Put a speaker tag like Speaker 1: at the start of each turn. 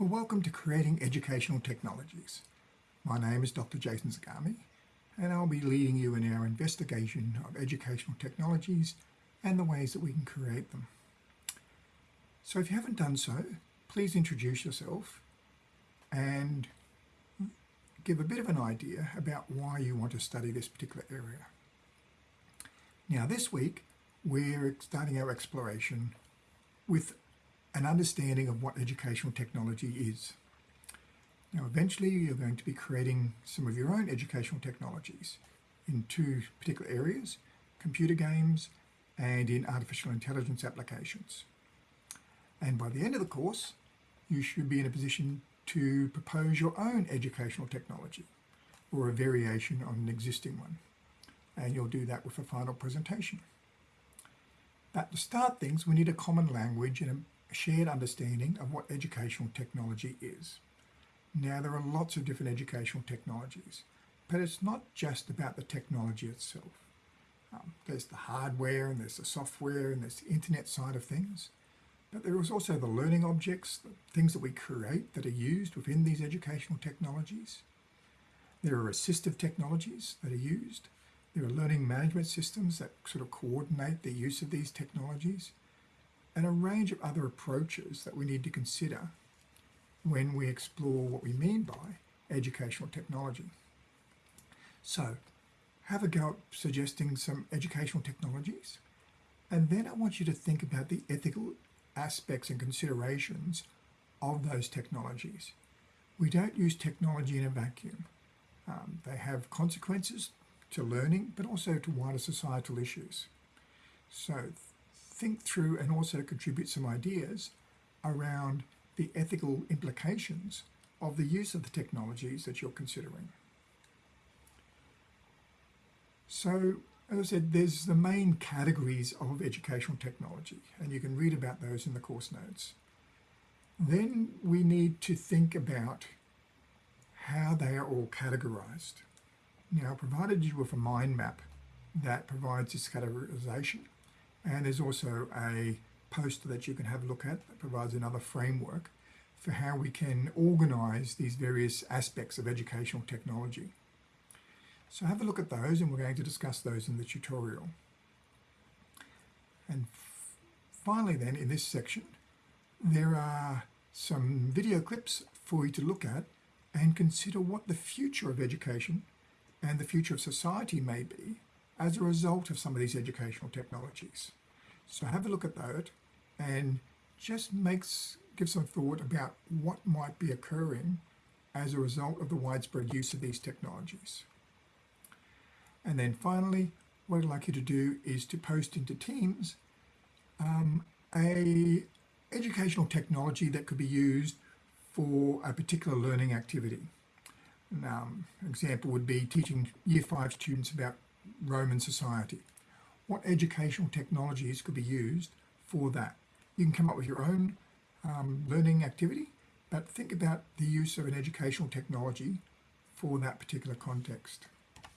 Speaker 1: Well, welcome to Creating Educational Technologies. My name is Dr. Jason Zagami, and I'll be leading you in our investigation of educational technologies and the ways that we can create them. So if you haven't done so, please introduce yourself and give a bit of an idea about why you want to study this particular area. Now this week, we're starting our exploration with an understanding of what educational technology is. Now eventually you're going to be creating some of your own educational technologies in two particular areas, computer games and in artificial intelligence applications. And by the end of the course, you should be in a position to propose your own educational technology or a variation on an existing one. And you'll do that with a final presentation. But to start things, we need a common language and a shared understanding of what educational technology is. Now, there are lots of different educational technologies, but it's not just about the technology itself. Um, there's the hardware and there's the software and there's the internet side of things. But there is also the learning objects, the things that we create that are used within these educational technologies. There are assistive technologies that are used. There are learning management systems that sort of coordinate the use of these technologies and a range of other approaches that we need to consider when we explore what we mean by educational technology. So have a go at suggesting some educational technologies and then I want you to think about the ethical aspects and considerations of those technologies. We don't use technology in a vacuum. Um, they have consequences to learning, but also to wider societal issues. So think through and also contribute some ideas around the ethical implications of the use of the technologies that you're considering. So, as I said, there's the main categories of educational technology, and you can read about those in the course notes. Then we need to think about how they are all categorized. Now, provided you with a mind map that provides this categorization, and there's also a poster that you can have a look at that provides another framework for how we can organize these various aspects of educational technology. So have a look at those and we're going to discuss those in the tutorial. And finally then in this section there are some video clips for you to look at and consider what the future of education and the future of society may be as a result of some of these educational technologies. So have a look at that and just makes give some thought about what might be occurring as a result of the widespread use of these technologies. And then finally, what I'd like you to do is to post into Teams um, a educational technology that could be used for a particular learning activity. Um, an example would be teaching year five students about Roman society. What educational technologies could be used for that? You can come up with your own um, learning activity, but think about the use of an educational technology for that particular context.